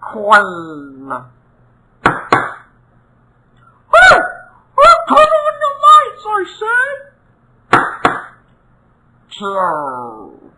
Queen. Hey! Turn on the lights, I said! Two.